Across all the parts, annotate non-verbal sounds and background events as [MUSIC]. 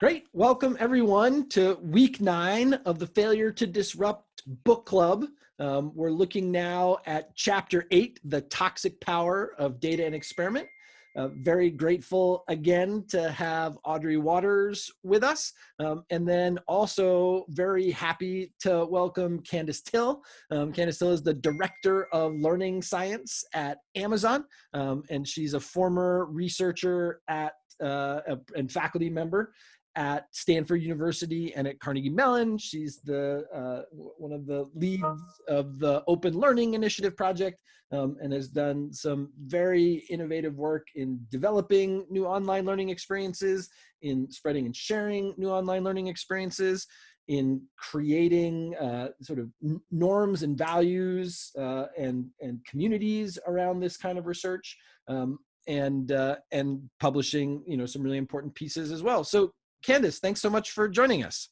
Great. Welcome everyone to week nine of the Failure to Disrupt book club. Um, we're looking now at chapter eight, The Toxic Power of Data and Experiment. Uh, very grateful again to have Audrey Watters with us. Um, and then also very happy to welcome Candace Thille. Um, Candace Thille is the Director of Learning Science at Amazon. Um, and she's a former researcher at uh, and faculty member at Stanford University and at Carnegie Mellon. She's the uh, one of the leads of the Open Learning Initiative project um, and has done some very innovative work in developing new online learning experiences, in spreading and sharing new online learning experiences, in creating uh, sort of norms and values uh, and, and communities around this kind of research. Um, and uh, and publishing you know some really important pieces as well. So Candace, thanks so much for joining us.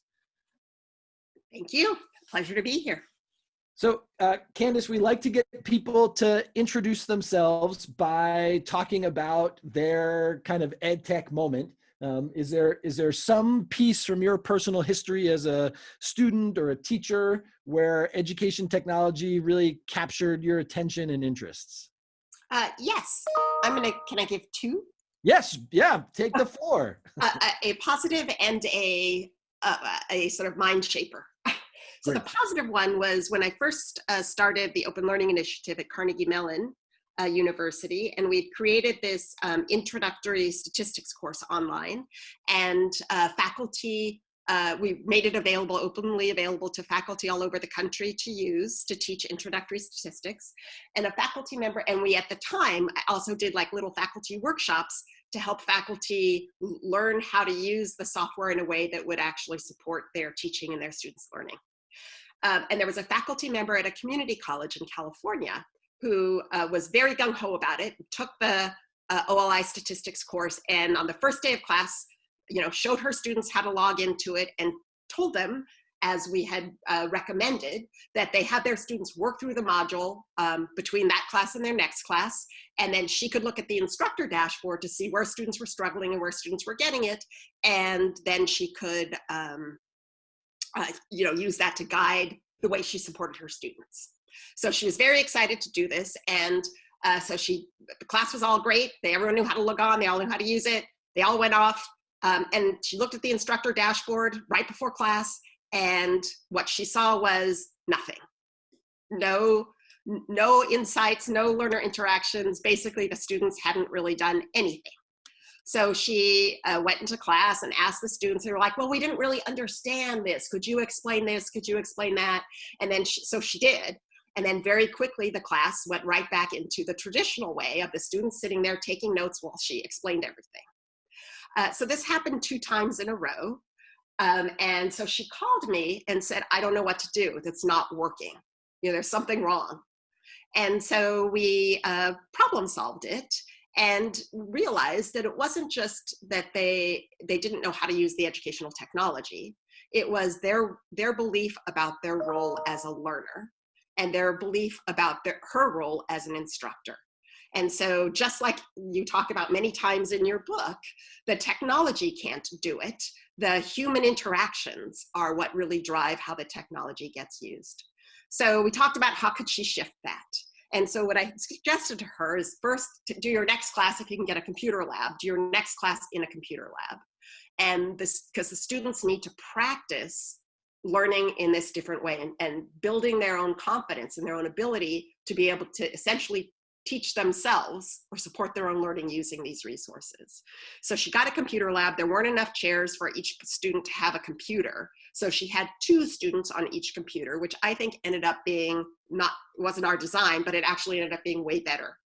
Thank you. Pleasure to be here. So, uh, Candace, we like to get people to introduce themselves by talking about their kind of ed tech moment. Um, is there is there some piece from your personal history as a student or a teacher where education technology really captured your attention and interests? Uh, yes, I'm gonna. Can I give two? Yes, yeah, take the floor. a, a, positive and a, a, a sort of mind shaper. [LAUGHS] so Great. the positive one was when I first uh, started the Open Learning Initiative at Carnegie Mellon uh, University, and we created this um, introductory statistics course online, and uh, faculty uh, we made it available, openly available to faculty all over the country to use to teach introductory statistics. And a faculty member, and we at the time also did like little faculty workshops to help faculty learn how to use the software in a way that would actually support their teaching and their students' learning. Um, and there was a faculty member at a community college in California who uh, was very gung-ho about it, took the uh, OLI statistics course, and on the first day of class, you know, showed her students how to log into it and told them as we had uh, recommended, that they had their students work through the module um, between that class and their next class. And then she could look at the instructor dashboard to see where students were struggling and where students were getting it. And then she could, um, uh, you know, use that to guide the way she supported her students. So she was very excited to do this. And uh, so she, the class was all great. They, everyone knew how to log on. They all knew how to use it. They all went off um, and she looked at the instructor dashboard right before class and what she saw was nothing. No, no insights, no learner interactions. Basically, the students hadn't really done anything. So she uh, went into class and asked the students, they were like, well, we didn't really understand this. Could you explain this? Could you explain that? And then, she, so she did. And then very quickly, the class went right back into the traditional way of the students sitting there taking notes while she explained everything. Uh, so this happened two times in a row. Um, and so she called me and said, I don't know what to do. It's not working. You know, there's something wrong. And so we uh, problem solved it and realized that it wasn't just that they, they didn't know how to use the educational technology. It was their, their belief about their role as a learner and their belief about their, her role as an instructor. And so just like you talk about many times in your book, the technology can't do it. The human interactions are what really drive how the technology gets used. So we talked about how could she shift that. And so what I suggested to her is first do your next class if you can get a computer lab, do your next class in a computer lab. And this, because the students need to practice learning in this different way and, and building their own confidence and their own ability to be able to essentially teach themselves or support their own learning using these resources. So she got a computer lab. There weren't enough chairs for each student to have a computer. So she had two students on each computer, which I think ended up being not, wasn't our design, but it actually ended up being way better.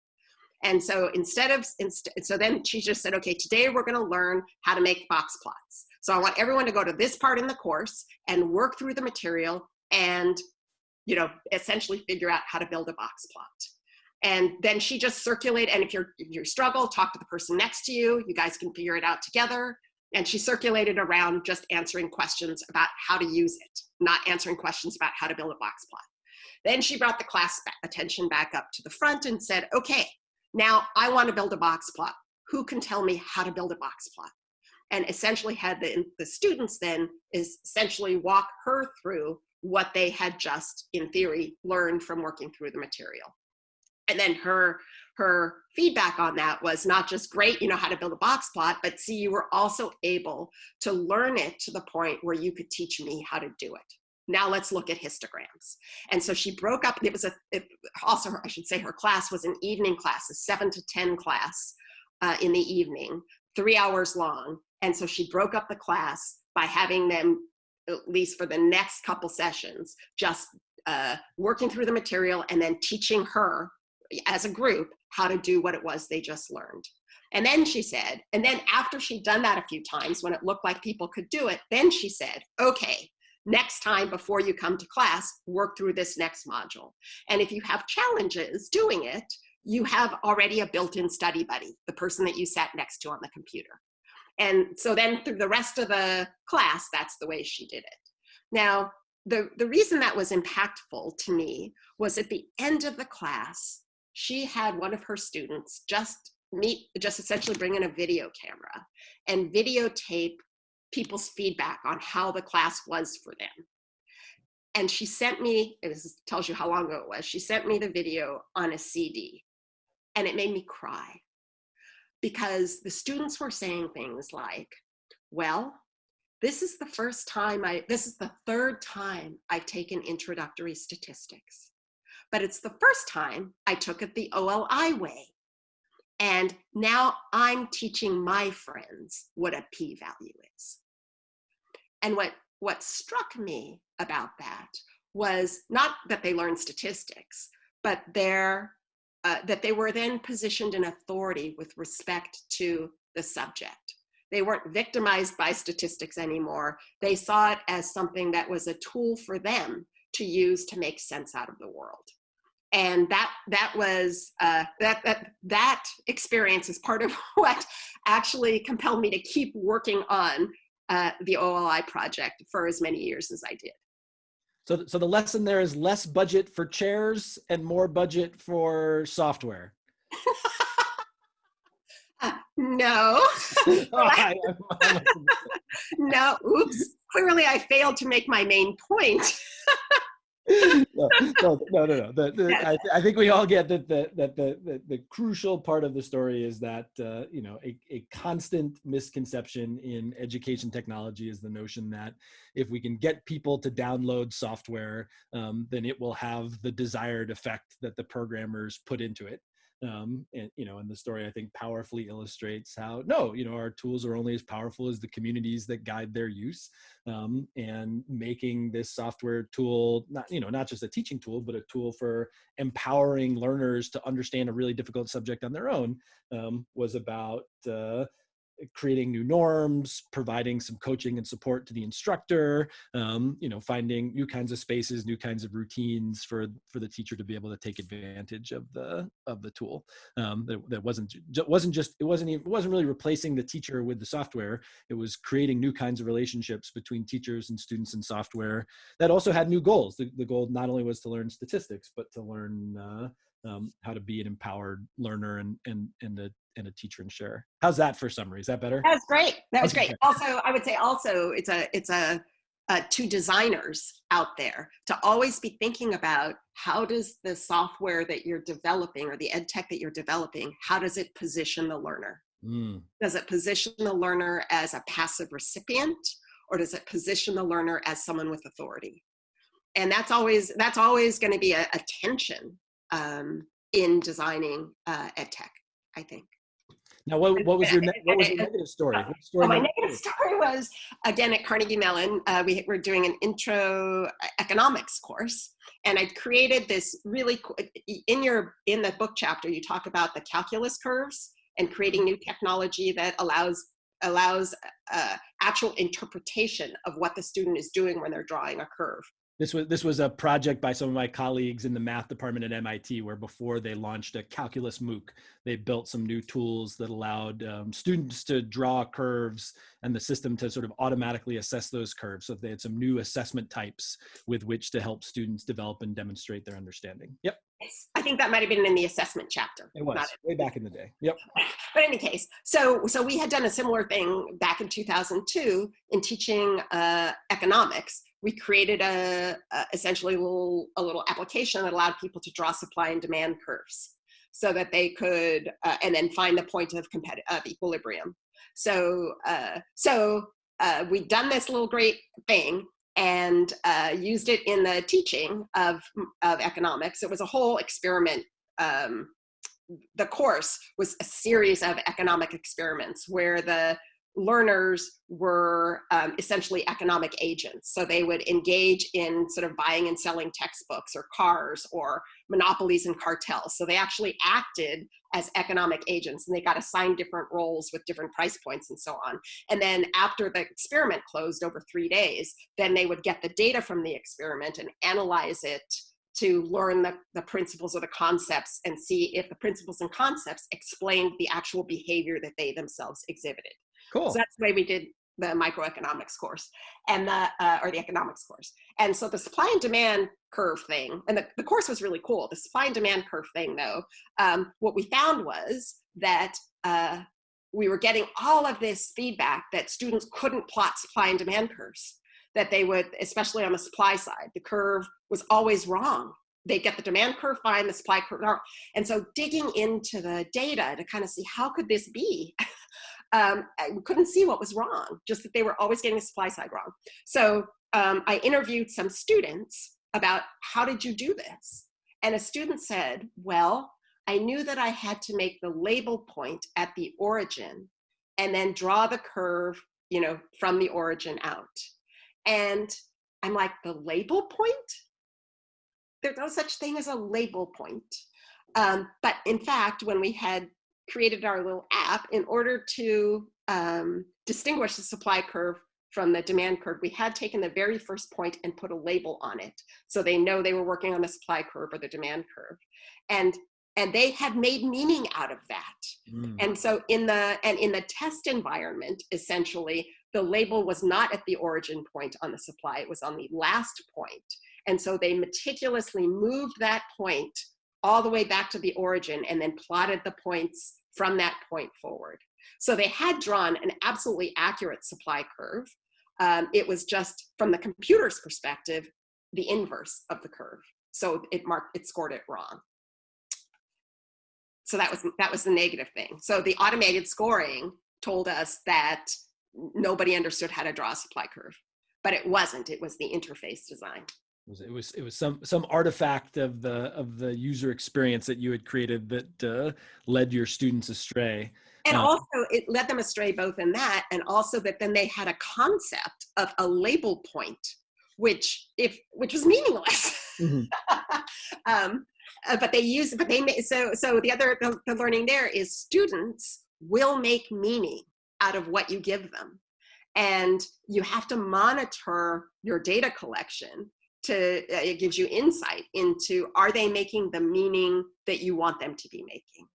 And so instead of, inst so then she just said, okay, today we're gonna learn how to make box plots. So I want everyone to go to this part in the course and work through the material and you know, essentially figure out how to build a box plot and then she just circulate and if you're if you struggle talk to the person next to you. You guys can figure it out together. And she circulated around just answering questions about how to use it not answering questions about how to build a box plot. Then she brought the class attention back up to the front and said okay now i want to build a box plot. Who can tell me how to build a box plot? And essentially had the, the students then is essentially walk her through what they had just in theory learned from working through the material and then her her feedback on that was not just great you know how to build a box plot but see you were also able to learn it to the point where you could teach me how to do it. Now let's look at histograms. And so she broke up it was a it, also i should say her class was an evening class a 7 to 10 class uh, in the evening three hours long. And so she broke up the class by having them at least for the next couple sessions just uh, working through the material and then teaching her as a group how to do what it was they just learned. And then she said, and then after she'd done that a few times when it looked like people could do it, then she said, okay, next time before you come to class, work through this next module. And if you have challenges doing it, you have already a built-in study buddy, the person that you sat next to on the computer. And so then through the rest of the class, that's the way she did it. Now, the, the reason that was impactful to me was at the end of the class, she had one of her students just meet, just essentially bring in a video camera and videotape people's feedback on how the class was for them. And she sent me, it was, tells you how long ago it was, she sent me the video on a CD and it made me cry because the students were saying things like, well, this is the first time I, this is the third time I've taken introductory statistics but it's the first time I took it the OLI way. And now I'm teaching my friends what a p-value is. And what, what struck me about that was not that they learned statistics, but their, uh, that they were then positioned in authority with respect to the subject. They weren't victimized by statistics anymore. They saw it as something that was a tool for them to use to make sense out of the world and that that was uh, that that that experience is part of [LAUGHS] what actually compelled me to keep working on uh, the OLI project for as many years as I did. So, so the lesson there is less budget for chairs and more budget for software. [LAUGHS] uh, no. [LAUGHS] no. Oops. Clearly, I failed to make my main point. No, no, no, no. The, the, I, I, think we all get that the, that the, the, the crucial part of the story is that, uh, you know, a, a constant misconception in education technology is the notion that if we can get people to download software, um, then it will have the desired effect that the programmers put into it um, and you know and the story i think powerfully illustrates how no you know our tools are only as powerful as the communities that guide their use um, and making this software tool not you know not just a teaching tool but a tool for empowering learners to understand a really difficult subject on their own um, was about uh, creating new norms, providing some coaching and support to the instructor, um, you know, finding new kinds of spaces, new kinds of routines for for the teacher to be able to take advantage of the of the tool. Um, that, that wasn't wasn't just it wasn't even, it wasn't really replacing the teacher with the software. It was creating new kinds of relationships between teachers and students and software that also had new goals. The, the goal not only was to learn statistics, but to learn uh, um, how to be an empowered learner and and and a and a teacher and share. How's that for summary? Is that better? That was great. That was okay. great. Also, I would say also it's a it's a uh, to designers out there to always be thinking about how does the software that you're developing or the ed tech that you're developing, how does it position the learner? Mm. Does it position the learner as a passive recipient or does it position the learner as someone with authority? And that's always, that's always gonna be a, a tension um, in designing uh, ed tech, I think. Now, what, what was your what was your [LAUGHS] negative story? story oh, my negative story was again at Carnegie Mellon. Uh, we were doing an intro economics course, and I created this really in your in the book chapter. You talk about the calculus curves and creating new technology that allows allows uh, actual interpretation of what the student is doing when they're drawing a curve. This was this was a project by some of my colleagues in the math department at MIT, where before they launched a calculus MOOC, they built some new tools that allowed um, students to draw curves and the system to sort of automatically assess those curves. So they had some new assessment types with which to help students develop and demonstrate their understanding. Yep. I think that might have been in the assessment chapter. It was way back in the day. Yep. [LAUGHS] But in any case, so so we had done a similar thing back in 2002 in teaching uh, economics. We created a, a essentially a little a little application that allowed people to draw supply and demand curves, so that they could uh, and then find the point of of equilibrium. So uh, so uh, we'd done this little great thing and uh, used it in the teaching of, of economics. It was a whole experiment. Um, the course was a series of economic experiments where the learners were um, essentially economic agents. So they would engage in sort of buying and selling textbooks or cars or monopolies and cartels. So they actually acted as economic agents and they got assigned different roles with different price points and so on. And then after the experiment closed over three days, then they would get the data from the experiment and analyze it to learn the, the principles or the concepts and see if the principles and concepts explained the actual behavior that they themselves exhibited. Cool. So that's the way we did the microeconomics course and the uh, or the economics course. And so the supply and demand curve thing, and the, the course was really cool. The supply and demand curve thing, though, um, what we found was that uh, we were getting all of this feedback that students couldn't plot supply and demand curves. That they would, especially on the supply side, the curve was always wrong. They get the demand curve fine, the supply curve wrong. And so digging into the data to kind of see how could this be [LAUGHS] um, we couldn't see what was wrong, just that they were always getting the supply side wrong. So um, I interviewed some students about how did you do this? And a student said, well, I knew that I had to make the label point at the origin and then draw the curve, you know, from the origin out. And I'm like, the label point? There's no such thing as a label point. Um, but in fact, when we had created our little app in order to um, distinguish the supply curve from the demand curve, we had taken the very first point and put a label on it. So they know they were working on the supply curve or the demand curve. And and they had made meaning out of that. Mm. And so in the and in the test environment, essentially, the label was not at the origin point on the supply, it was on the last point. And so they meticulously moved that point all the way back to the origin and then plotted the points from that point forward. So they had drawn an absolutely accurate supply curve. Um, it was just from the computer's perspective, the inverse of the curve. So it marked, it scored it wrong. So that was, that was the negative thing. So the automated scoring told us that nobody understood how to draw a supply curve, but it wasn't, it was the interface design was it was it was some some artifact of the of the user experience that you had created that uh, led your students astray. And um, also it led them astray both in that and also that then they had a concept of a label point which if which was meaningless. Mm-hmm. [LAUGHS] um, uh, but they use but they so so the other the, the learning there is students will make meaning out of what you give them. And you have to monitor your data collection to it gives you insight into are they making the meaning that you want them to be making?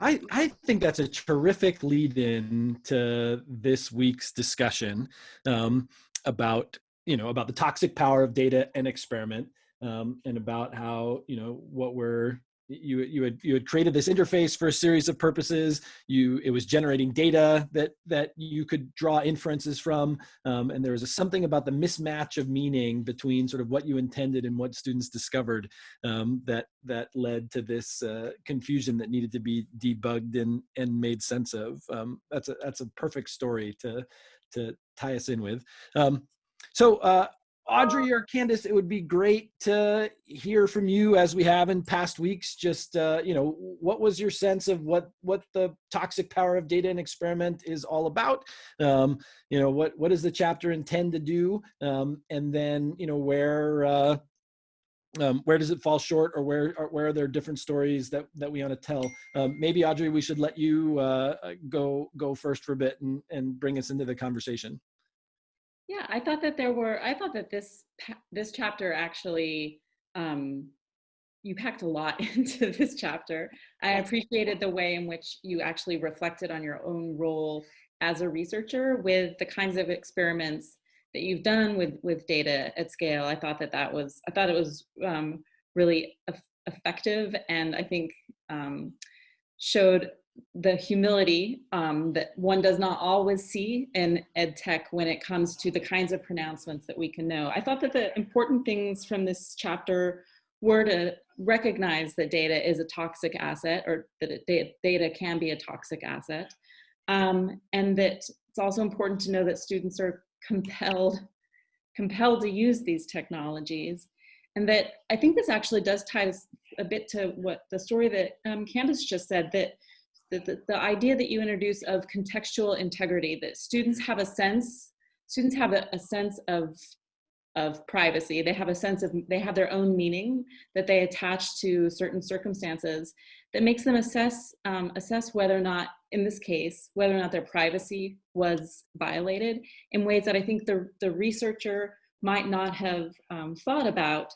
I, I think that's a terrific lead in to this week's discussion um, about you know about the toxic power of data and experiment um, and about how you know what we're you you had you had created this interface for a series of purposes. You it was generating data that that you could draw inferences from um, and there was a, something about the mismatch of meaning between sort of what you intended and what students discovered um, that that led to this uh, confusion that needed to be debugged and and made sense of. Um, that's a that's a perfect story to to tie us in with. Um, so uh, Audrey or Candace, it would be great to hear from you as we have in past weeks. Just uh, you know, what was your sense of what what the toxic power of data and experiment is all about? Um, you know, what what does the chapter intend to do? Um, and then you know where. Uh, um, where does it fall short or where where are there different stories that that we want to tell um, maybe audrey we should let you uh, go go first for a bit and and bring us into the conversation Yeah, I thought that there were, I thought that this, this chapter actually, um, you packed a lot [LAUGHS] into this chapter. I appreciated the way in which you actually reflected on your own role as a researcher with the kinds of experiments that you've done with with data at scale. I thought that that was I thought it was um, really effective and I think um, showed the humility um, that one does not always see in ed tech when it comes to the kinds of pronouncements that we can know. I thought that the important things from this chapter were to recognize that data is a toxic asset or that it, data can be a toxic asset. Um, and that it's also important to know that students are compelled, compelled to use these technologies. And that I think this actually does tie a bit to what the story that um, Candace just said, that the, the, idea that you introduce of contextual integrity, that students have a sense, students have a, a sense of of privacy. They have a sense of, they have their own meaning that they attach to certain circumstances that makes them assess, um, assess whether or not, in this case, whether or not their privacy was violated in ways that I think the, the researcher might not have um, thought about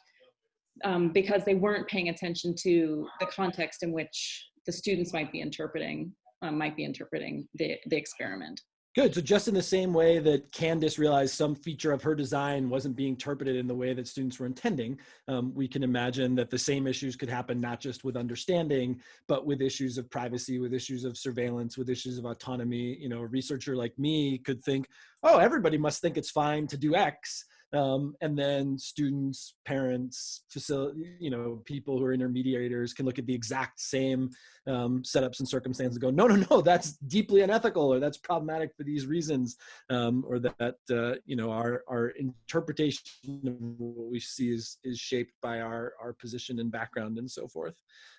um, because they weren't paying attention to the context in which the students might be interpreting, um, might be interpreting the, the experiment. Good. So just in the same way that Candace realized some feature of her design wasn't being interpreted in the way that students were intending, um, we can imagine that the same issues could happen not just with understanding, but with issues of privacy, with issues of surveillance, with issues of autonomy. You know, a researcher like me could think, oh, everybody must think it's fine to do X. Um, and then students, parents, facility, you know, people who are intermediators can look at the exact same um, setups and circumstances and go, no, no, no, that's deeply unethical or that's problematic for these reasons, um, or that, uh, you know, our, our interpretation of what we see is, is shaped by our, our position and background and so forth.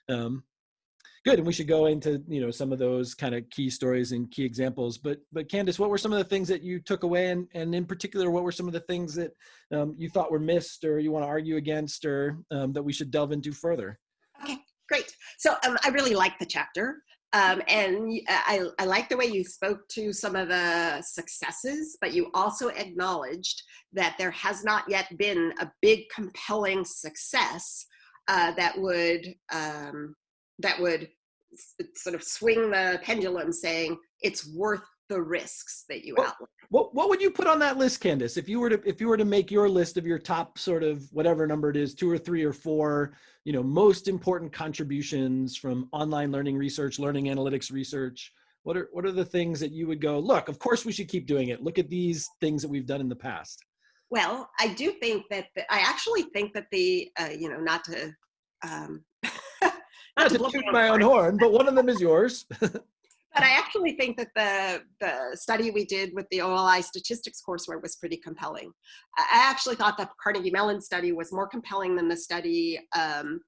Um, good and we should go into you know some of those kind of key stories and key examples but but candace what were some of the things that you took away and and in particular what were some of the things that um, you thought were missed or you want to argue against or um, that we should delve into further? Okay great. So um, i really like the chapter um, and I, I like the way you spoke to some of the successes, but you also acknowledged that there has not yet been a big compelling success uh, that would um, that would sort of swing the pendulum saying it's worth the risks that you what, outline. What, what would you put on that list, Candace? If you were to if you were to make your list of your top sort of whatever number it is, two or three or four, you know, most important contributions from online learning research, learning analytics research, what are what are the things that you would go, look, of course we should keep doing it. Look at these things that we've done in the past. Well, I do think that the, I actually think that the uh, you know not to um, [LAUGHS] not to toot my own horn, but one of them is yours. [LAUGHS] but I actually think that the the study we did with the OLI statistics courseware was pretty compelling. I actually thought the Carnegie Mellon study was more compelling than the study um,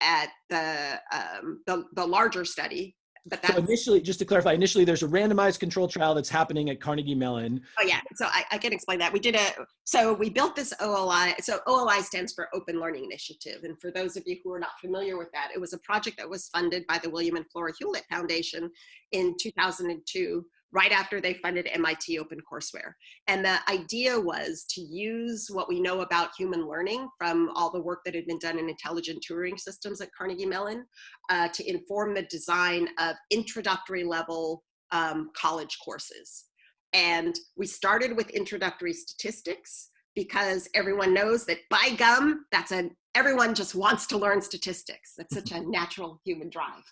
at the, um, the the larger study but so initially, just to clarify, initially there's a randomized control trial that's happening at Carnegie Mellon. Oh yeah, so I, I, can explain that. We did a, so we built this OLI, so OLI stands for Open Learning Initiative. And for those of you who are not familiar with that, it was a project that was funded by the William and Flora Hewlett Foundation in 2002 right after they funded MIT OpenCourseware. And the idea was to use what we know about human learning from all the work that had been done in intelligent tutoring systems at Carnegie Mellon uh, to inform the design of introductory level um, college courses. And we started with introductory statistics because everyone knows that by gum, that's a, everyone just wants to learn statistics. That's such a [LAUGHS] natural human drive.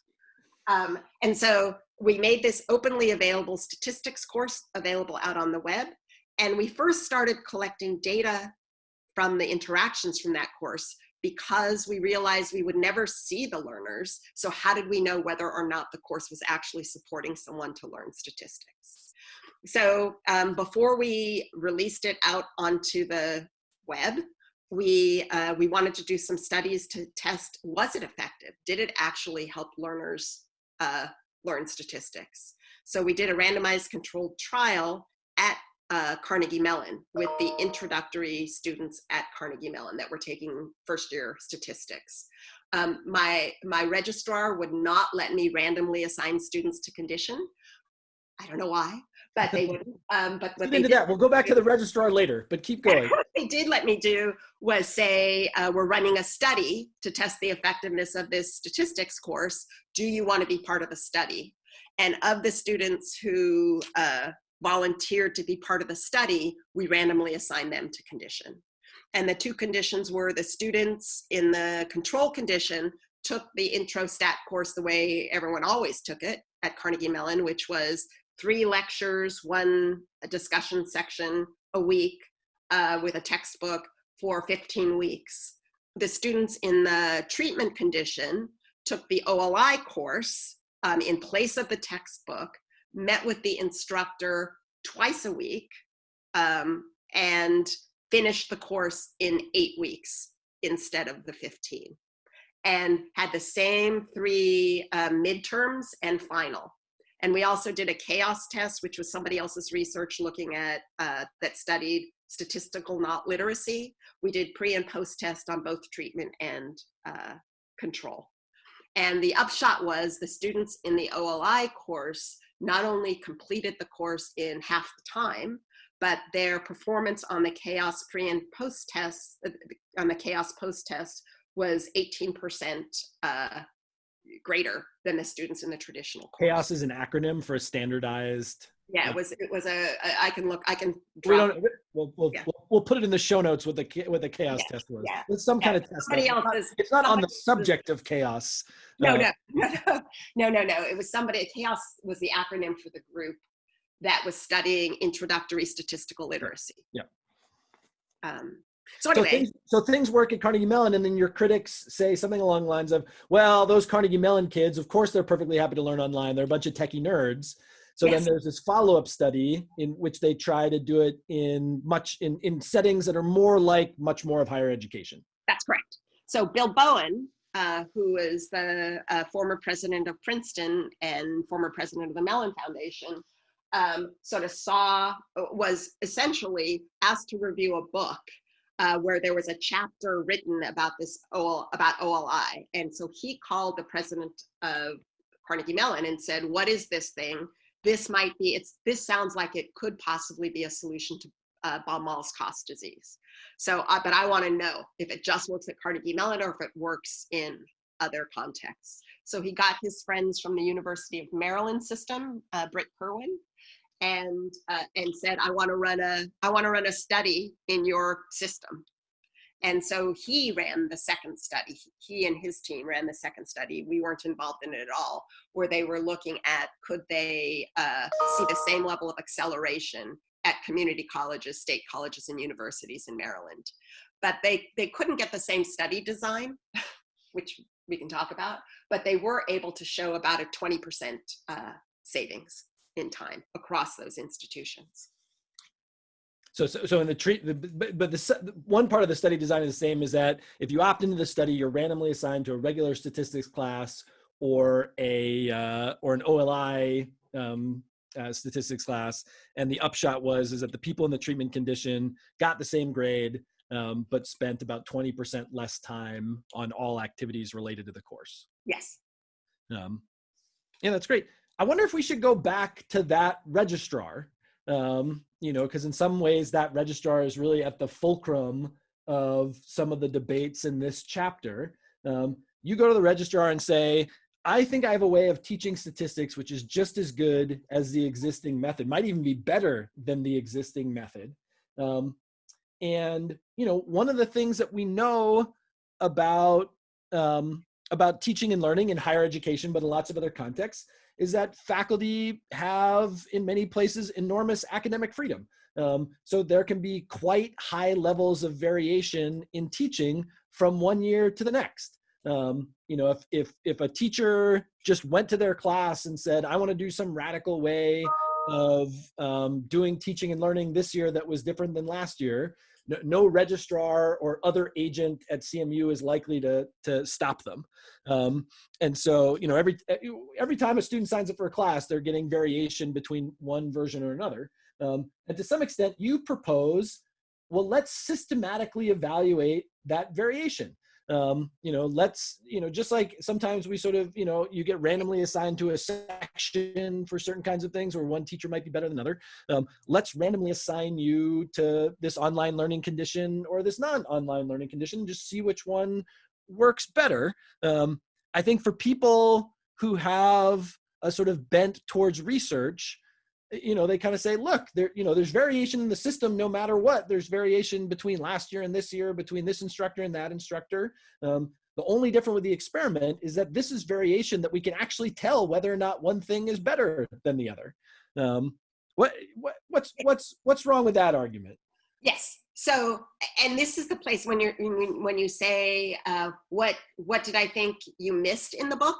Um, and so we made this openly available statistics course available out on the web. And we first started collecting data from the interactions from that course because we realized we would never see the learners. So how did we know whether or not the course was actually supporting someone to learn statistics? So um, before we released it out onto the web, we, uh, we wanted to do some studies to test, was it effective? Did it actually help learners uh, learn statistics. So we did a randomized controlled trial at uh, Carnegie Mellon with the introductory students at Carnegie Mellon that were taking first year statistics. Um, my, my registrar would not let me randomly assign students to condition. I don't know why, but they wouldn't. Um, but what into did, that. We'll go back to the [LAUGHS] registrar later, but keep going. what they did let me do was say, uh, we're running a study to test the effectiveness of this statistics course. Do you want to be part of the study? And of the students who uh, volunteered to be part of the study, we randomly assigned them to condition. And the two conditions were the students in the control condition took the intro stat course the way everyone always took it at Carnegie Mellon, which was three lectures, one discussion section a week uh, with a textbook for 15 weeks. The students in the treatment condition took the OLI course um, in place of the textbook, met with the instructor twice a week, um, and finished the course in eight weeks instead of the 15 and had the same three uh, midterms and final. And we also did a CAOS test, which was somebody else's research looking at, uh, that studied statistical not literacy. We did pre and post test on both treatment and uh, control. And the upshot was the students in the OLI course not only completed the course in half the time, but their performance on the CAOS pre and post test, uh, on the CAOS post test was 18% uh, greater than the students in the traditional course. CAOS is an acronym for a standardized. Yeah, it was, it was a, I can look, I can We don't. We'll, we'll, Yeah. we'll, we'll put it in the show notes with the with the CAOS Yeah, test was. yeah, It's some yeah. kind of test. somebody. It's not- It's not on the subject of chaos. No, Uh, no, no, [LAUGHS] no, no, no, no. It was somebody, CAOS was the acronym for the group that was studying introductory statistical literacy. Yeah. Um, so So things, so things work at Carnegie Mellon, and then your critics say something along the lines of, "Well, those Carnegie Mellon kids, of course, they're perfectly happy to learn online. They're a bunch of techie nerds." So Yes. then there's this follow-up study in which they try to do it in much in, in settings that are more like much more of higher education. That's correct. So Bill Bowen, uh, who is the uh, former president of Princeton and former president of the Mellon Foundation, um, sort of saw, was essentially asked to review a book uh, where there was a chapter written about this, OL, about OLI. And so he called the president of Carnegie Mellon and said, what is this thing? This might be, it's, this sounds like it could possibly be a solution to uh, cost disease. So, uh, but I want to know if it just works at Carnegie Mellon or if it works in other contexts. So he got his friends from the University of Maryland system, uh, Brit Kirwan, and uh, and said, I want to run a I want to run a study in your system. And so he ran the second study. He and his team ran the second study. We weren't involved in it at all, where they were looking at could they uh, see the same level of acceleration at community colleges, state colleges, and universities in Maryland. But they, they couldn't get the same study design, [LAUGHS] which we can talk about, but they were able to show about a 20% uh, savings in time across those institutions. So, so, so in the treat, the, but, but the one part of the study design is the same is that if you opt into the study, you're randomly assigned to a regular statistics class or a uh, or an OLI um, uh, statistics class. And the upshot was is that the people in the treatment condition got the same grade, um, but spent about 20% less time on all activities related to the course. Yes. Um, yeah, that's great. I wonder if we should go back to that registrar, um, you know, because in some ways that registrar is really at the fulcrum of some of the debates in this chapter. Um, you go to the registrar and say, I think I have a way of teaching statistics which is just as good as the existing method, might even be better than the existing method. Um, and, you know, one of the things that we know about um, about teaching and learning in higher education, but in lots of other contexts, is that faculty have, in many places, enormous academic freedom. Um, so there can be quite high levels of variation in teaching from one year to the next. Um, you know, if, if, if a teacher just went to their class and said, I want to do some radical way of um, doing teaching and learning this year that was different than last year, no, no registrar or other agent at CMU is likely to, to stop them. Um, and so, you know, every, every time a student signs up for a class, they're getting variation between one version or another. Um, and to some extent, you propose, well, let's systematically evaluate that variation. Um, you know let's you know just like sometimes we sort of you know you get randomly assigned to a section for certain kinds of things where one teacher might be better than another um, let's randomly assign you to this online learning condition or this non-online learning condition just see which one works better. Um, i think for people who have a sort of bent towards research you know they kind of say look there you know there's variation in the system no matter what. There's variation between last year and this year between this instructor and that instructor. Um, the only difference with the experiment is that this is variation that we can actually tell whether or not one thing is better than the other. Um, what, what what's what's what's wrong with that argument? Yes. So and this is the place when you're when you say uh, what what did i think you missed in the book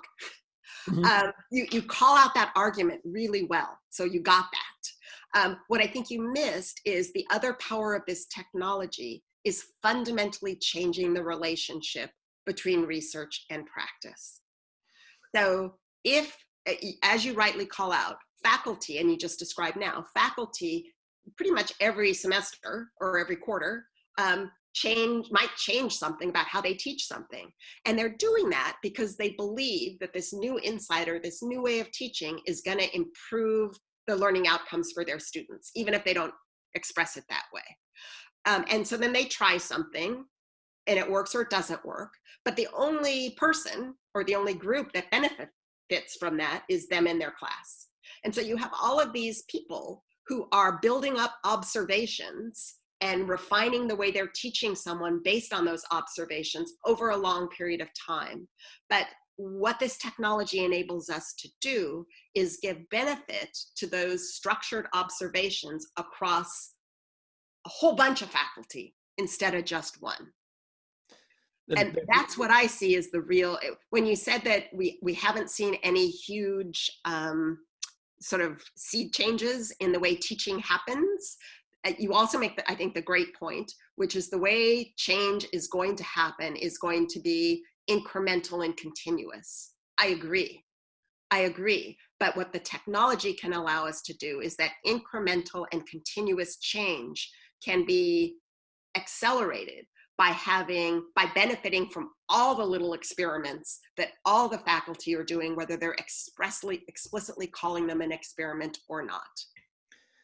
Mm-hmm. Um, you, you call out that argument really well. So you got that. Um, what I think you missed is the other power of this technology is fundamentally changing the relationship between research and practice. So if, as you rightly call out, faculty, and you just described now, faculty pretty much every semester or every quarter um, change might change something about how they teach something. And they're doing that because they believe that this new insider this new way of teaching is going to improve the learning outcomes for their students even if they don't express it that way. Um, and so then they try something and it works or it doesn't work but the only person or the only group that benefits from that is them in their class. And so you have all of these people who are building up observations and refining the way they're teaching someone based on those observations over a long period of time. But what this technology enables us to do is give benefit to those structured observations across a whole bunch of faculty instead of just one. And that's what I see as the real, when you said that we, we haven't seen any huge um, sort of seed changes in the way teaching happens, Uh, you also make, the, I think, the great point, which is the way change is going to happen is going to be incremental and continuous. I agree. I agree. But what the technology can allow us to do is that incremental and continuous change can be accelerated by having, by benefiting from all the little experiments that all the faculty are doing, whether they're expressly, explicitly calling them an experiment or not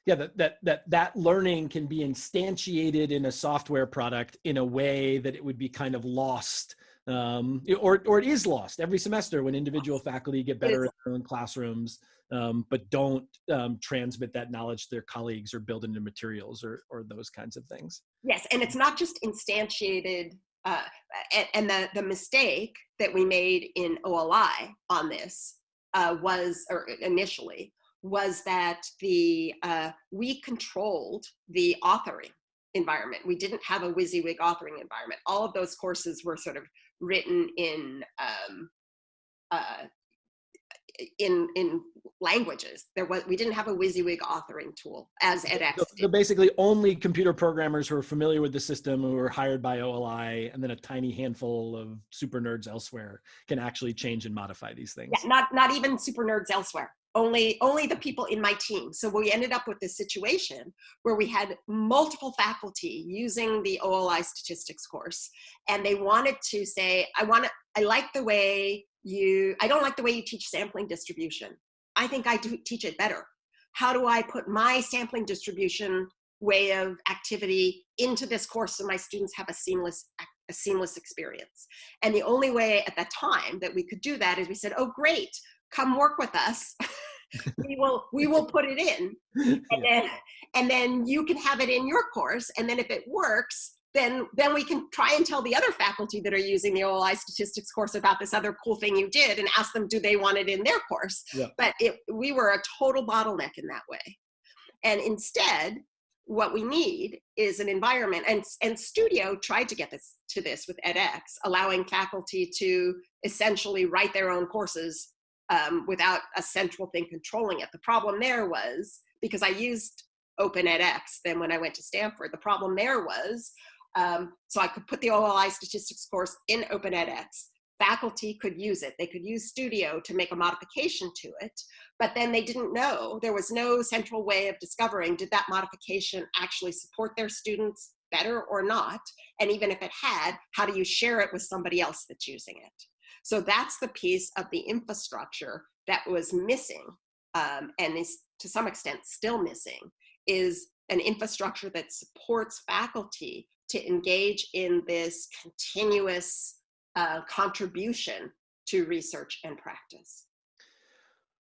yeah that, that that that learning can be instantiated in a software product in a way that it would be kind of lost um, or or it is lost every semester when individual faculty get better in their own classrooms um, but don't um, transmit that knowledge to their colleagues or build into materials or or those kinds of things. Yes and it's not just instantiated uh, and, the the mistake that we made in OLI on this uh, was or initially was that the uh, we controlled the authoring environment. We didn't have a WYSIWYG authoring environment. All of those courses were sort of written in um, uh, in in languages. There was we didn't have a WYSIWYG authoring tool as edX. So, so, basically, only computer programmers who are familiar with the system who are hired by OLI, and then a tiny handful of super nerds elsewhere can actually change and modify these things. Yeah, not not even super nerds elsewhere only only the people in my team. So we ended up with this situation where we had multiple faculty using the OLI statistics course and they wanted to say I want to I like the way you I don't like the way you teach sampling distribution. I think I do teach it better. How do I put my sampling distribution way of activity into this course so my students have a seamless a seamless experience? And the only way at that time that we could do that is we said oh great come work with us [LAUGHS] we will we will put it in. [LAUGHS] And then and then you can have it in your course and then if it works then then we can try and tell the other faculty that are using the OLI statistics course about this other cool thing you did and ask them do they want it in their course? Yeah. but it we were a total bottleneck in that way. And instead what we need is an environment and and studio tried to get this to this with edX allowing faculty to essentially write their own courses um, without a central thing controlling it. The problem there was because I used Open edX then when I went to Stanford, the problem there was um, so I could put the OLI statistics course in Open edX. Faculty could use it. They could use Studio to make a modification to it, but then they didn't know. There was no central way of discovering did that modification actually support their students better or not? And even if it had, how do you share it with somebody else that's using it? So that's the piece of the infrastructure that was missing um, and is to some extent still missing is an infrastructure that supports faculty to engage in this continuous uh, contribution to research and practice.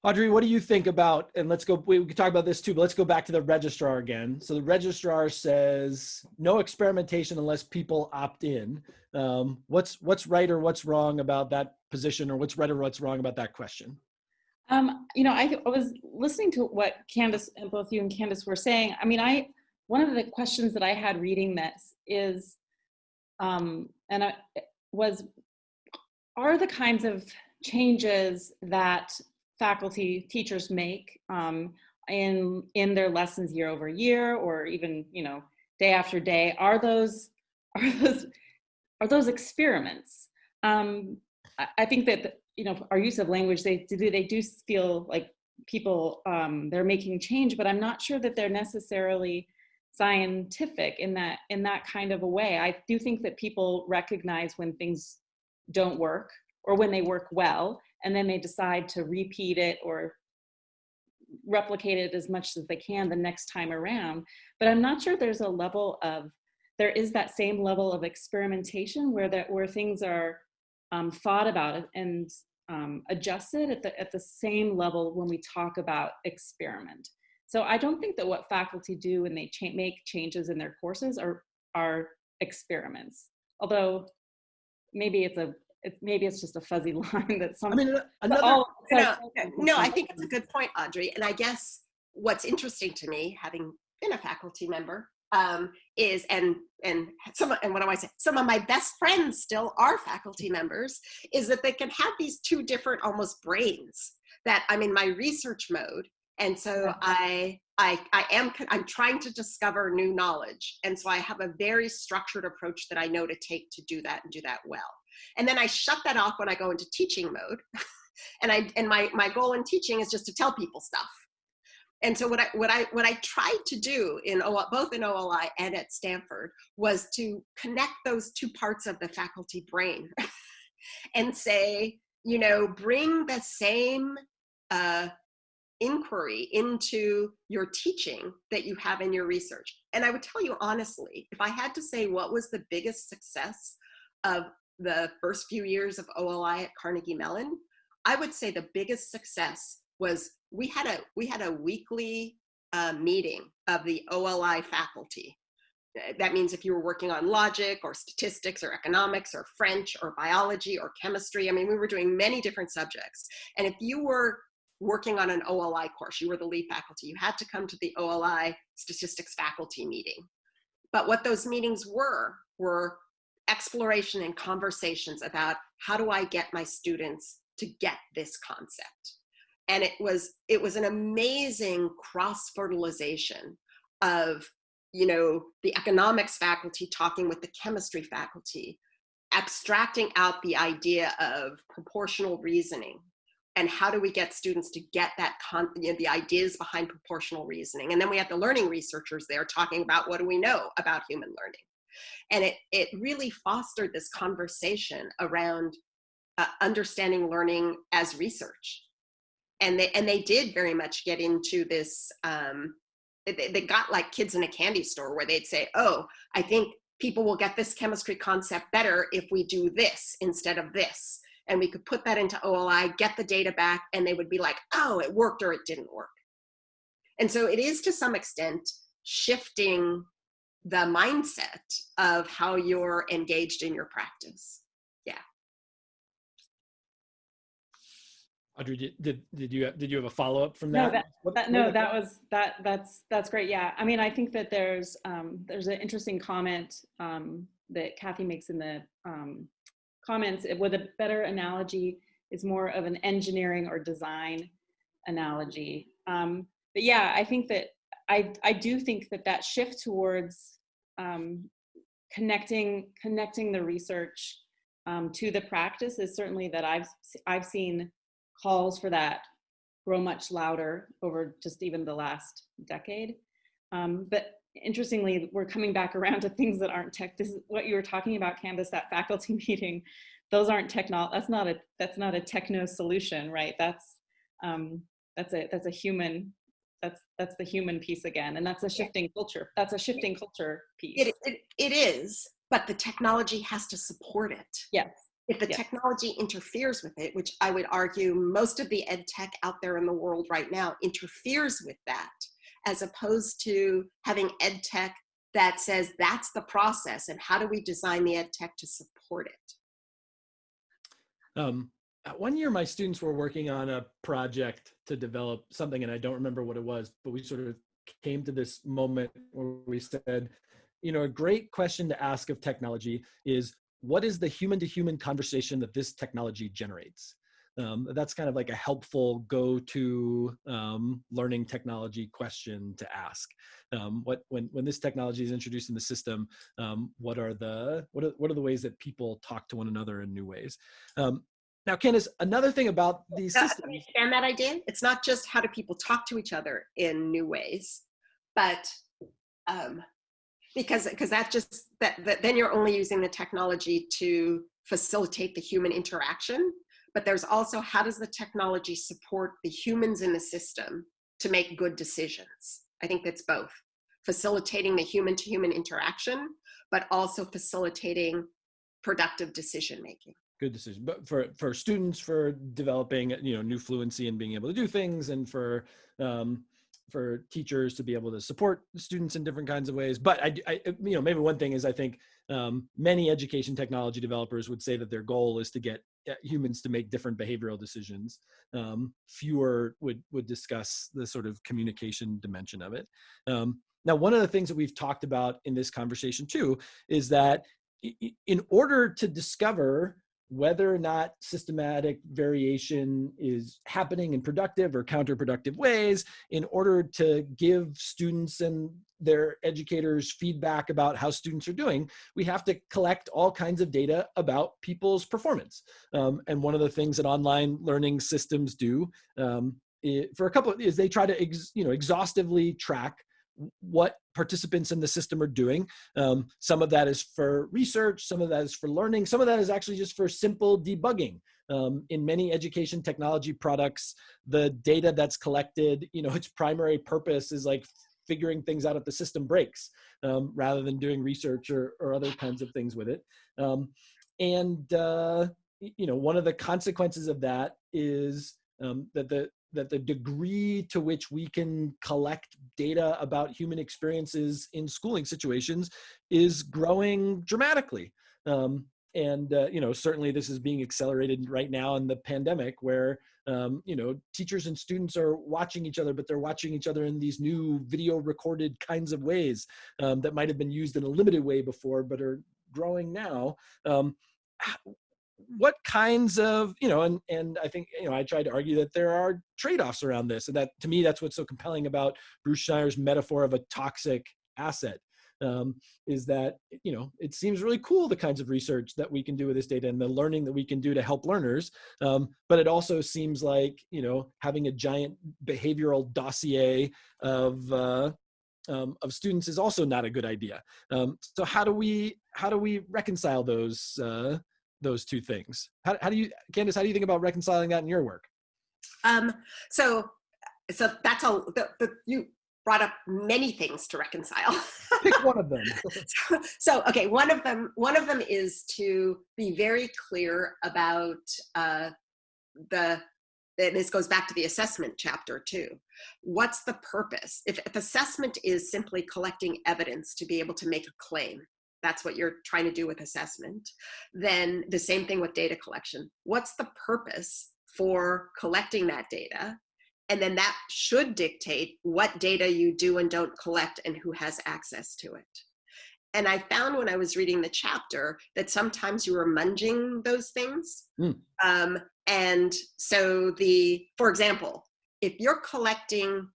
Audrey, what do you think about, and let's go, we can talk about this too, but let's go back to the registrar again. So the registrar says no experimentation unless people opt in. Um, what's, what's right or what's wrong about that position or what's right or what's wrong about that question? Um, you know, I, I was listening to what Candace and both you and Candace were saying. I mean, I, one of the questions that I had reading this is, um, and I was, are the kinds of changes that faculty teachers make um, in in their lessons year over year or even you know day after day are those [LAUGHS] are those are those experiments? Um, I, I, think that you know our use of language they do they do feel like people um, they're making change but i'm not sure that they're necessarily scientific in that in that kind of a way. I do think that people recognize when things don't work or when they work well and then they decide to repeat it or replicate it as much as they can the next time around. But I'm not sure there's a level of, there is that same level of experimentation where that where things are um, thought about and um, adjusted at the, at the same level when we talk about experiment. So I don't think that what faculty do when they cha make changes in their courses are, are experiments. Although maybe it's a it, maybe it's just a fuzzy [LAUGHS] line that some. I mean, another. All, no, no, I think it's a good point, Audrey. And I guess what's interesting to me, having been a faculty member, um, is and and some and what do I say? Some of my best friends still are faculty members. Is that they can have these two different almost brains. That I'm in my research mode, and so I I, I am I'm trying to discover new knowledge and so I have a very structured approach that I know to take to do that and do that well and then I shut that off when I go into teaching mode. [LAUGHS] and I and my, my goal in teaching is just to tell people stuff. And so what I what I what I tried to do in both in OLI and at Stanford was to connect those two parts of the faculty brain [LAUGHS] and say, you know, bring the same uh, inquiry into your teaching that you have in your research. And I would tell you honestly, if I had to say what was the biggest success of the first few years of OLI at Carnegie Mellon, I would say the biggest success was we had a we had a weekly uh, meeting of the OLI faculty. That means if you were working on logic or statistics or economics or French or biology or chemistry, I mean, we were doing many different subjects. And if you were working on an OLI course, you were the lead faculty, you had to come to the OLI statistics faculty meeting. But what those meetings were, were exploration and conversations about how do I get my students to get this concept. And it was, it was an amazing cross-fertilization of, you know, the economics faculty talking with the chemistry faculty, abstracting out the idea of proportional reasoning and how do we get students to get that con you know, the ideas behind proportional reasoning and then we had the learning researchers there talking about what do we know about human learning and it, it really fostered this conversation around uh, understanding learning as research. And they, and they did very much get into this, um, they, they got like kids in a candy store where they'd say, oh, I think people will get this chemistry concept better if we do this instead of this. And we could put that into OLI, get the data back, and they would be like, oh, it worked or it didn't work. And so it is to some extent shifting the mindset of how you're engaged in your practice. Yeah. Audrey, did, did, did you did you have a follow up from that? No, that, what, that, no, that was that that's that's great. Yeah, I mean, I think that there's um, there's an interesting comment um, that Kathy makes in the um, comments with a better analogy is more of an engineering or design analogy. Um, but yeah, I think that I, I do think that that shift towards um, connecting, connecting the research um, to the practice is certainly that I've, I've seen calls for that grow much louder over just even the last decade. Um, but interestingly, we're coming back around to things that aren't tech. This is what you were talking about, Candace, that faculty [LAUGHS] meeting. Those aren't techno. That's not a. That's not a techno solution, right? That's um, that's a that's a human. That's that's the human piece again, and that's a shifting culture. That's a shifting culture piece. It, it, it is, but the technology has to support it. Yes. If the Yeah. technology interferes with it, which I would argue most of the ed tech out there in the world right now interferes with that, as opposed to having ed tech that says that's the process and how do we design the ed tech to support it. Um, one year, my students were working on a project to develop something, and I don't remember what it was, but we sort of came to this moment where we said, you know, a great question to ask of technology is what is the human to human conversation that this technology generates? Um, that's kind of like a helpful go-to um, learning technology question to ask. Um, what when when this technology is introduced in the system, um, what are the what are what are the ways that people talk to one another in new ways? Now, Candace, another thing about these Uh, systems. Understand that idea? It's not just how do people talk to each other in new ways, but um, because because that just that, that then you're only using the technology to facilitate the human interaction. But there's also how does the technology support the humans in the system to make good decisions? I think that's both facilitating the human to human interaction, but also facilitating productive decision making. Good decision but for for students for developing you know new fluency and being able to do things and for um for teachers to be able to support students in different kinds of ways. But i, I you know maybe one thing is i think um, many education technology developers would say that their goal is to get uh, humans to make different behavioral decisions. Um, fewer would would discuss the sort of communication dimension of it. Um, now one of the things that we've talked about in this conversation too is that in order to discover whether or not systematic variation is happening in productive or counterproductive ways in order to give students and their educators feedback about how students are doing we have to collect all kinds of data about people's performance. Um, and one of the things that online learning systems do um, for a couple of, is they try to you know exhaustively track what participants in the system are doing um, some of that is for research, some of that is for learning, some of that is actually just for simple debugging. Um, in many education technology products, the data that's collected, you know, [LAUGHS] its primary purpose is like figuring things out if the system breaks, um, rather than doing research or, or other kinds of things with it. Um, and uh, you know, one of the consequences of that is um, that the that the degree to which we can collect data about human experiences in schooling situations is growing dramatically. Um, and uh, you know, certainly this is being accelerated right now in the pandemic, where um, you know teachers and students are watching each other, but they're watching each other in these new video recorded kinds of ways um, that might have been used in a limited way before, but are growing now. Um, what kinds of you know and and i think you know i tried to argue that there are trade-offs around this and that to me that's what's so compelling about bruce schneier's metaphor of a toxic asset um, is that you know it seems really cool the kinds of research that we can do with this data and the learning that we can do to help learners um, but it also seems like you know having a giant behavioral dossier of uh, um, of students is also not a good idea. Um, so how do we how do we reconcile those uh, those two things how, how do you candace how do you think about reconciling that in your work Um, so, so that's all. The, the, you brought up many things to reconcile. [LAUGHS] pick one of them so, [LAUGHS] so, okay, one of them, one of them is to be very clear about uh, the. And this goes back to the assessment chapter too. What's the purpose? If, if assessment is simply collecting evidence to be able to make a claim, that's what you're trying to do with assessment. Then the same thing with data collection. What's the purpose for collecting that data? And then that should dictate what data you do and don't collect and who has access to it. And I found when I was reading the chapter that sometimes you were munging those things. Mm. Um, and so the, for example, if you're collecting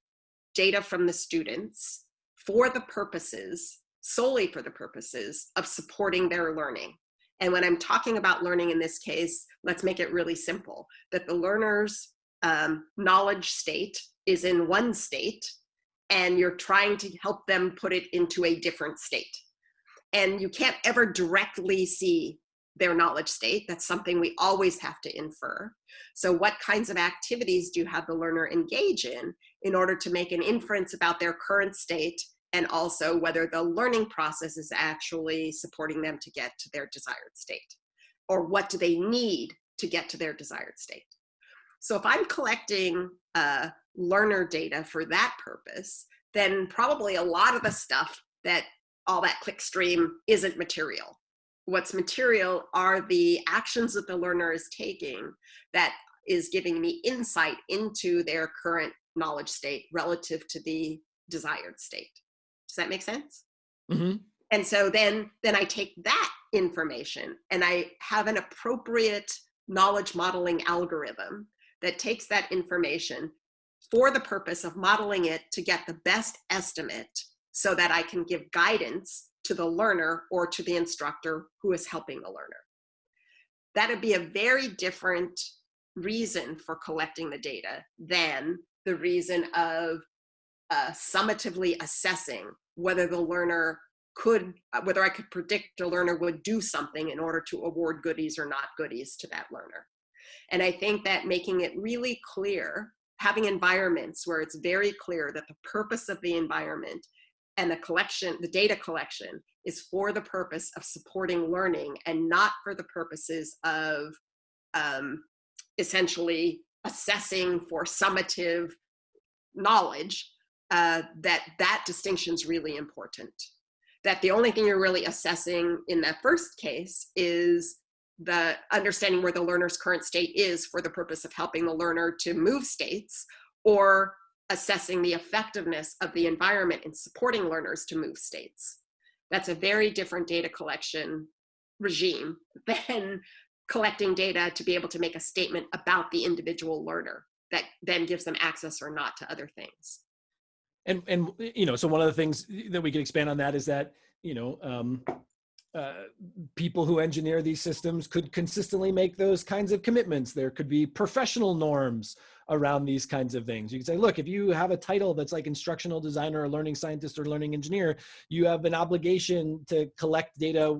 data from the students for the purposes, solely for the purposes of supporting their learning. And when I'm talking about learning in this case, let's make it really simple that the learner's um, knowledge state is in one state and you're trying to help them put it into a different state. And you can't ever directly see their knowledge state. That's something we always have to infer. So what kinds of activities do you have the learner engage in in order to make an inference about their current state and also whether the learning process is actually supporting them to get to their desired state? Or what do they need to get to their desired state? So if I'm collecting uh, learner data for that purpose, then probably a lot of the stuff that all that clickstream isn't material what's material are the actions that the learner is taking that is giving me insight into their current knowledge state relative to the desired state. Does that make sense? Mm -hmm. And so then, then I take that information and I have an appropriate knowledge modeling algorithm that takes that information for the purpose of modeling it to get the best estimate so that I can give guidance to the learner or to the instructor who is helping the learner. That'd be a very different reason for collecting the data than the reason of uh, summatively assessing whether the learner could, uh, whether I could predict a learner would do something in order to award goodies or not goodies to that learner. And I think that making it really clear, having environments where it's very clear that the purpose of the environment and the collection, the data collection is for the purpose of supporting learning and not for the purposes of um, essentially assessing for summative knowledge, uh, that that distinction is really important. That the only thing you're really assessing in that first case is the understanding where the learner's current state is for the purpose of helping the learner to move states or assessing the effectiveness of the environment in supporting learners to move states. That's a very different data collection regime than collecting data to be able to make a statement about the individual learner that then gives them access or not to other things. And, and you know, so one of the things that we can expand on that is that, you know, um, uh, people who engineer these systems could consistently make those kinds of commitments. There could be professional norms around these kinds of things. You can say, look, if you have a title that's like instructional designer or learning scientist or learning engineer, you have an obligation to collect data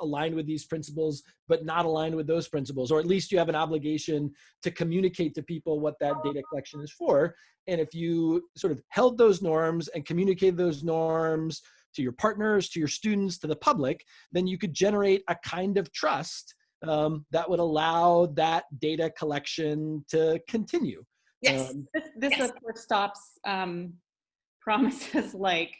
aligned with these principles, but not aligned with those principles, or at least you have an obligation to communicate to people what that data collection is for. And if you sort of held those norms and communicated those norms to your partners, to your students, to the public, then you could generate a kind of trust um, that would allow that data collection to continue. Yes, um, this, this yes. of course stops um, [LAUGHS] promises like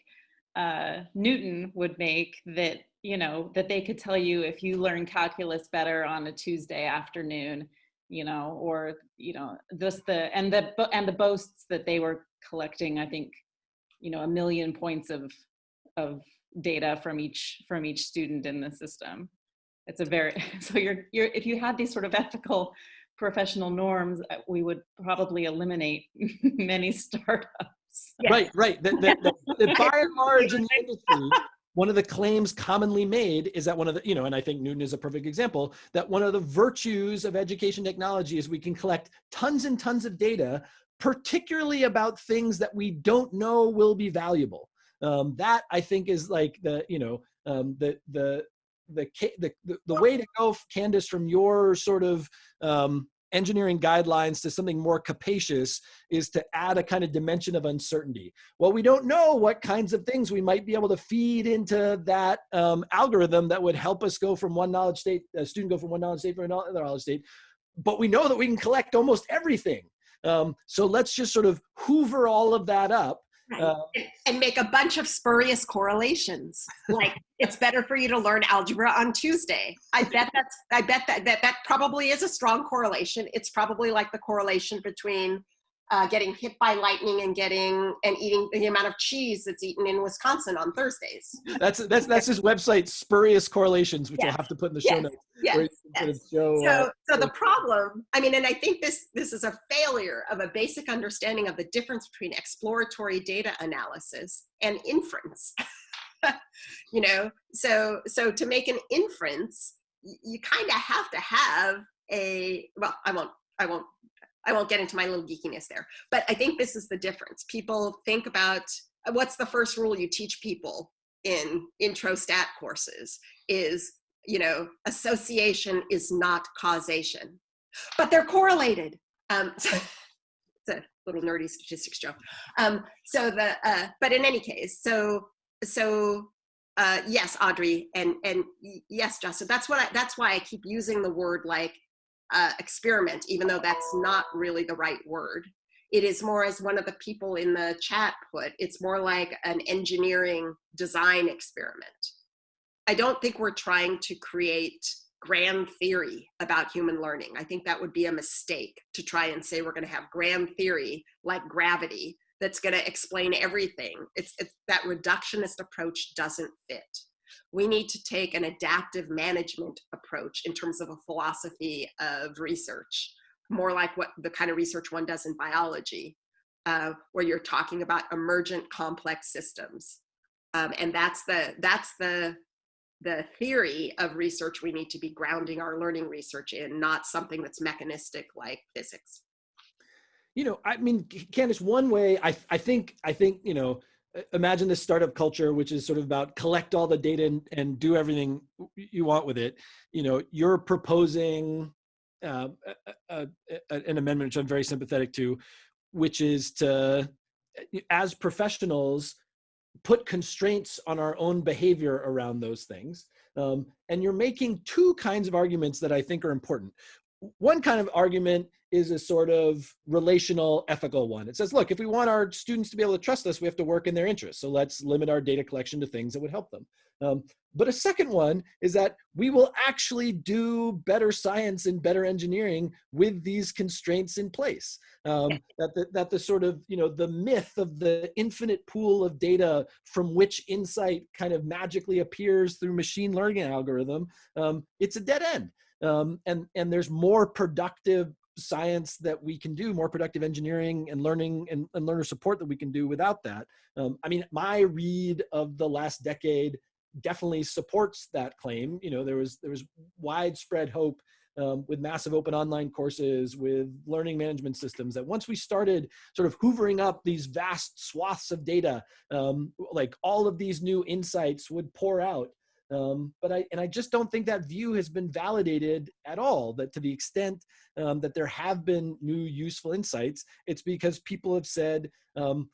uh, Knewton would make that, you know, that they could tell you if you learn calculus better on a Tuesday afternoon, you know, or, you know, this, the, and the, and the boasts that they were collecting, I think, you know, a million points of of data from each from each student in the system. It's a very [LAUGHS] so you're you're if you had these sort of ethical professional norms, uh, we would probably eliminate [LAUGHS] many startups. Yes. Right, right. The, the, the, by and large in the industry, one of the claims commonly made is that one of the, you know, and I think Knewton is a perfect example, that one of the virtues of education technology is we can collect tons and tons of data, particularly about things that we don't know will be valuable um, that I think is like the you know um, the, the the the the way to go, Candace, from your sort of um, engineering guidelines to something more capacious is to add a kind of dimension of uncertainty. Well, we don't know what kinds of things we might be able to feed into that um, algorithm that would help us go from one knowledge state, a student go from one knowledge state to another knowledge state, but we know that we can collect almost everything. Um, so let's just sort of hoover all of that up Right. Uh, and make a bunch of spurious correlations. Like [LAUGHS] it's better for you to learn algebra on Tuesday. I bet that's I bet that, that that probably is a strong correlation. It's probably like the correlation between uh, getting hit by lightning and getting and eating the amount of cheese that's eaten in Wisconsin on Thursdays. That's that's that's his website, spurious correlations, which yes. I'll have to put in the show notes. Yes. yes. Show, so, uh, so the problem, I mean, and I think this this is a failure of a basic understanding of the difference between exploratory data analysis and inference. [LAUGHS] you know, so so to make an inference, you kind of have to have a well, I won't I won't I won't get into my little geekiness there, but I think this is the difference. People think about what's the first rule you teach people in intro stat courses is, you know, association is not causation, but they're correlated. Um, [LAUGHS] so it's a little nerdy statistics joke. Um, so the, uh, but in any case, so, so uh, yes, Audrey, and, and yes, Justin, that's what I, that's why I keep using the word like uh, experiment, even though that's not really the right word. It is more as one of the people in the chat put, it's more like an engineering design experiment. I don't think we're trying to create grand theory about human learning. I think that would be a mistake to try and say we're gonna have grand theory like gravity that's gonna explain everything. It's, it's that reductionist approach doesn't fit we need to take an adaptive management approach in terms of a philosophy of research, more like what the kind of research one does in biology, uh, where you're talking about emergent complex systems. Um, and that's the, that's the, the theory of research we need to be grounding our learning research in, not something that's mechanistic like physics. You know, I mean, Candace, one way I, I think, I think, you know, imagine this startup culture which is sort of about collect all the data and, and do everything you want with it. You know you're proposing uh, a, a, an amendment which i'm very sympathetic to which is to as professionals put constraints on our own behavior around those things. Um, and you're making two kinds of arguments that i think are important one kind of argument is a sort of relational ethical one. It says, look, if we want our students to be able to trust us, we have to work in their interests. So let's limit our data collection to things that would help them. Um, but a second one is that we will actually do better science and better engineering with these constraints in place. Um, that, the, that the sort of, you know, the myth of the infinite pool of data from which insight kind of magically appears through machine learning algorithm, um, it's a dead end. Um, and, and there's more productive science that we can do, more productive engineering and learning and, and learner support that we can do without that. Um, I mean, my read of the last decade definitely supports that claim. You know, there was there was widespread hope um, with massive open online courses, with learning management systems, that once we started sort of hoovering up these vast swaths of data, um, like all of these new insights would pour out. Um, but I, and I just don't think that view has been validated at all, that to the extent um, that there have been new useful insights, it's because people have said, um,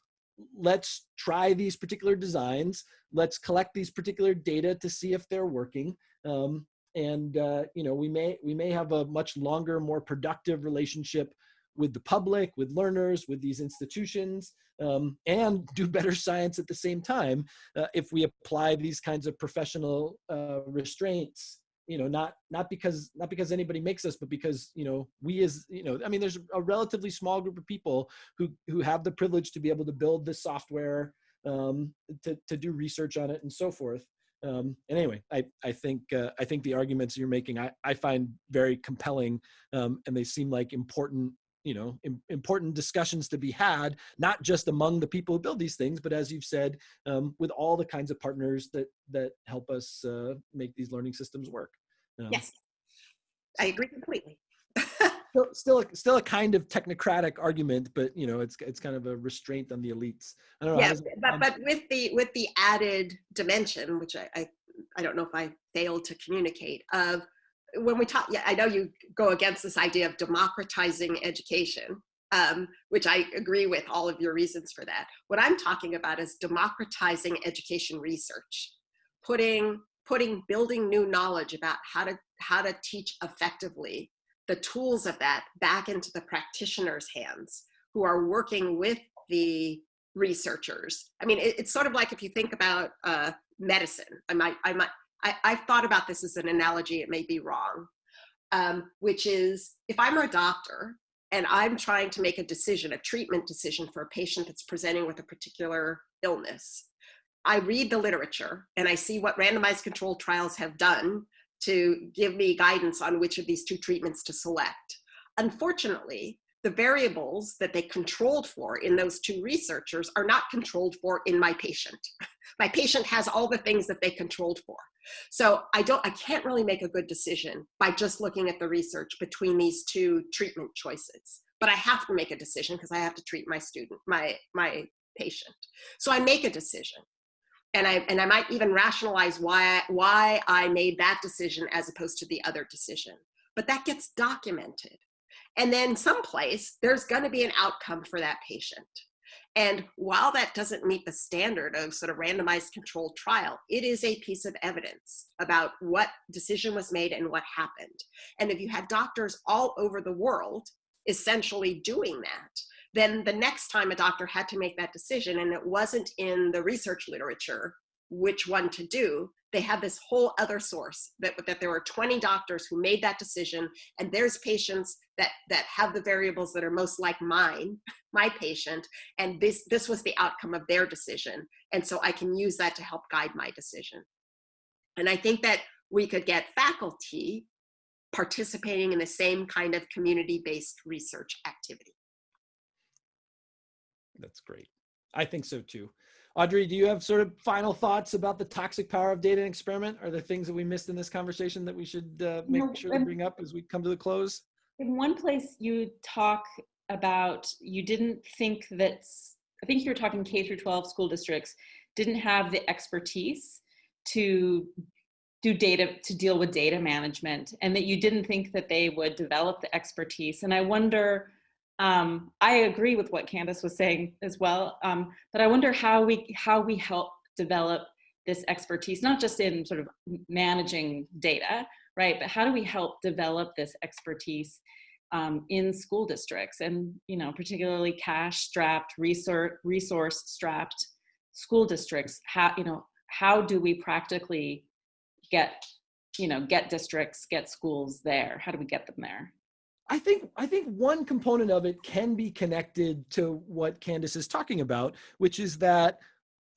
let's try these particular designs, let's collect these particular data to see if they're working. Um, and uh, you know, we may, we may have a much longer, more productive relationship with the public, with learners, with these institutions, um, and [LAUGHS] do better science at the same time uh, if we apply these kinds of professional uh, restraints you know not not because not because anybody makes us but because you know we as you know i mean there's a relatively small group of people who who have the privilege to be able to build this software um, to, to do research on it and so forth. Um, and anyway i i think uh, i think the arguments you're making i i find very compelling um, and they seem like important you know important discussions to be had not just among the people who build these things but as you've said um, with all the kinds of partners that that help us uh, make these learning systems work. Um, yes. I agree completely. [LAUGHS] Still still a, still a kind of technocratic argument but you know it's it's kind of a restraint on the elites. I don't know yeah, but, but with the with the added dimension which I, I i don't know if i failed to communicate of when we talk, yeah, I know you go against this idea of democratizing education, um, which I agree with all of your reasons for that. What I'm talking about is democratizing education research, putting, putting, building new knowledge about how to, how to teach effectively, the tools of that back into the practitioner's hands who are working with the researchers. I mean, it, it's sort of like if you think about uh, medicine, I might, I might, I, I've thought about this as an analogy, it may be wrong, um, which is if I'm a doctor and I'm trying to make a decision, a treatment decision for a patient that's presenting with a particular illness, I read the literature and I see what randomized controlled trials have done to give me guidance on which of these two treatments to select. Unfortunately, the variables that they controlled for in those two researchers are not controlled for in my patient. [LAUGHS] my patient has all the things that they controlled for. So I don't, I can't really make a good decision by just looking at the research between these two treatment choices. But I have to make a decision because I have to treat my student, my my patient. So I make a decision. And I, and I might even rationalize why, why I made that decision as opposed to the other decision. But that gets documented. And then someplace, there's going to be an outcome for that patient. And while that doesn't meet the standard of sort of randomized controlled trial, it is a piece of evidence about what decision was made and what happened. And if you had doctors all over the world essentially doing that, then the next time a doctor had to make that decision and it wasn't in the research literature which one to do, they had this whole other source that, that there were 20 doctors who made that decision and there's patients that, that have the variables that are most like mine, my patient, and this, this was the outcome of their decision. And so I can use that to help guide my decision. And I think that we could get faculty participating in the same kind of community-based research activity. That's great. I think so too. Audrey, do you have sort of final thoughts about the toxic power of data and experiment? Are there things that we missed in this conversation that we should uh, make no, sure to bring up as we come to the close? In one place you talk about, you didn't think that, I think you were talking K through 12 school districts didn't have the expertise to do data, to deal with data management and that you didn't think that they would develop the expertise. And I wonder, um, I agree with what Candace was saying as well, um, but I wonder how we how we help develop this expertise, not just in sort of managing data, right? But how do we help develop this expertise um, in school districts and, you know, particularly cash strapped, resource, resource strapped school districts? How, you know, how do we practically get, you know, get districts, get schools there? How do we get them there? I think I think one component of it can be connected to what Candace is talking about, which is that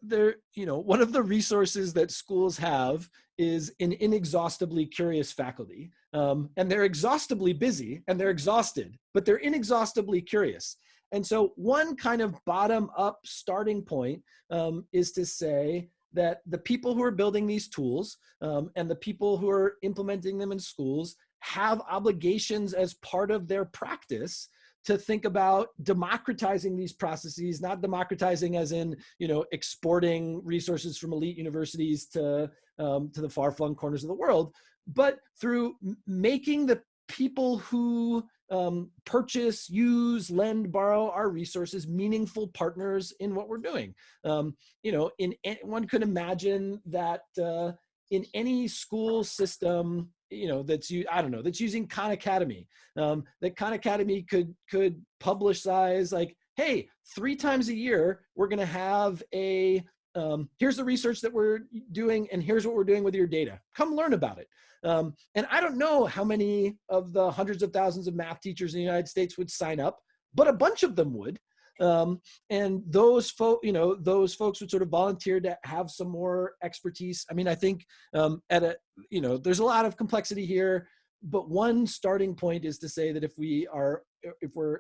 there, you know, one of the resources that schools have is an inexhaustibly curious faculty. Um, and they're exhaustively busy and they're exhausted, but they're inexhaustibly curious. And so one kind of bottom up starting point um, is to say that the people who are building these tools um, and the people who are implementing them in schools have obligations as part of their practice to think about democratizing these processes, not democratizing as in, you know, exporting resources from elite universities to, um, to the far flung corners of the world, but through making the people who um, purchase, use, lend, borrow our resources, meaningful partners in what we're doing. Um, you know, in one could imagine that uh, in any school system, you know that's you i don't know that's using khan academy um, that khan academy could could publicize like hey three times a year we're going to have a um, here's the research that we're doing and here's what we're doing with your data. Come learn about it. Um, and i don't know how many of the hundreds of thousands of math teachers in the united states would sign up but a bunch of them would um, and those folk you know those folks would sort of volunteer to have some more expertise. I mean i think um, at a you know there's a lot of complexity here but one starting point is to say that if we are if we're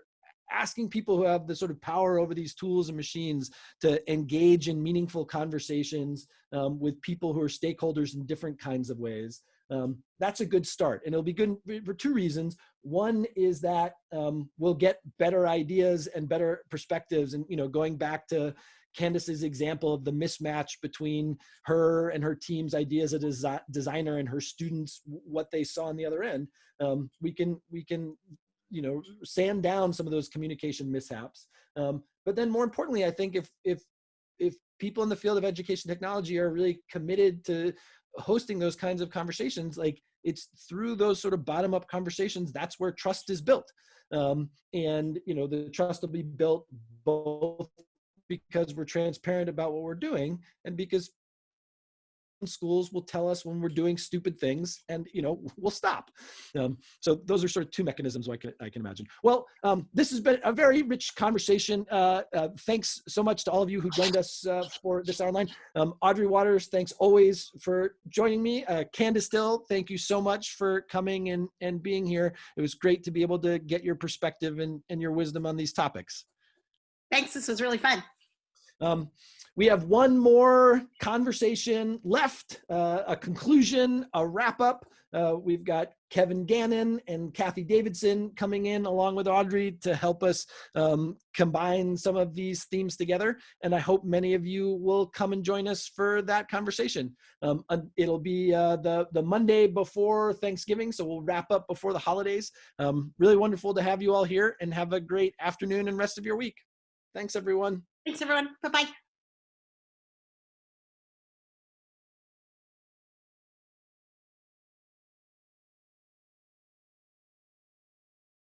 asking people who have the sort of power over these tools and machines to engage in meaningful conversations um, with people who are stakeholders in different kinds of ways um, that's a good start. And it'll be good for two reasons. One is that um, we'll get better ideas and better perspectives. And, you know, going back to Candace's example of the mismatch between her and her team's ideas as a desi designer and her students, what they saw on the other end, um, we can, we can, you know, sand down some of those communication mishaps. Um, but then more importantly, I think if, if, if people in the field of education technology are really committed to hosting those kinds of conversations like it's through those sort of bottom up conversations that's where trust is built. Um, and you know the trust will be built both because we're transparent about what we're doing and because schools will tell us when we're doing stupid things and you know [LAUGHS] we'll stop. Um, so those are sort of two mechanisms I can, I can imagine. Well um, this has been a very rich conversation. Uh, uh, thanks so much to all of you who joined us uh, for this hour line um, Audrey Watters thanks always for joining me. Uh, Candace Thille thank you so much for coming and and being here. It was great to be able to get your perspective and, and your wisdom on these topics. Thanks this was really fun. Um, we have one more conversation left, uh, a conclusion, a wrap up. Uh, we've got Kevin Gannon and Cathy Davidson coming in along with Audrey to help us um, combine some of these themes together. And I hope many of you will come and join us for that conversation. Um, it'll be uh, the, the Monday before Thanksgiving, so we'll wrap up before the holidays. Um, really wonderful to have you all here and have a great afternoon and rest of your week. Thanks, everyone. Thanks, everyone. Bye-bye.